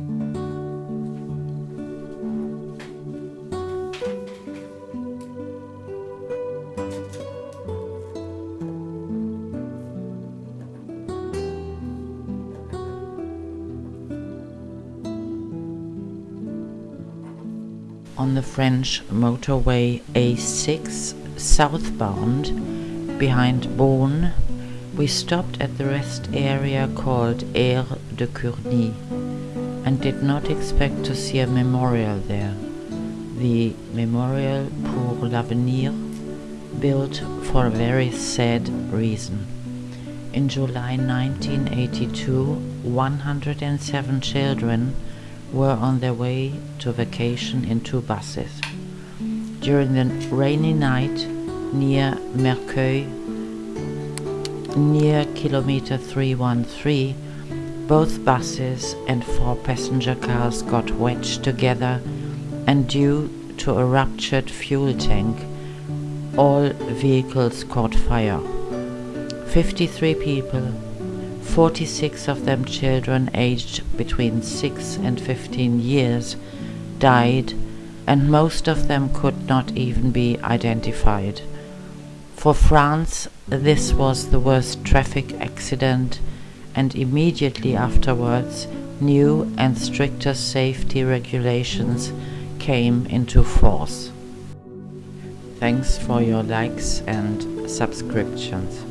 On the French motorway A6 southbound behind Beaune, we stopped at the rest area called Aire de Curny and did not expect to see a memorial there. The Memorial pour l'Avenir, built for a very sad reason. In July 1982, 107 children were on their way to vacation in two buses. During the rainy night near Merceuil, near kilometer 313, both buses and four passenger cars got wedged together and due to a ruptured fuel tank, all vehicles caught fire. 53 people 46 of them children aged between 6 and 15 years died and most of them could not even be identified. For France, this was the worst traffic accident and immediately afterwards new and stricter safety regulations came into force. Thanks for your likes and subscriptions.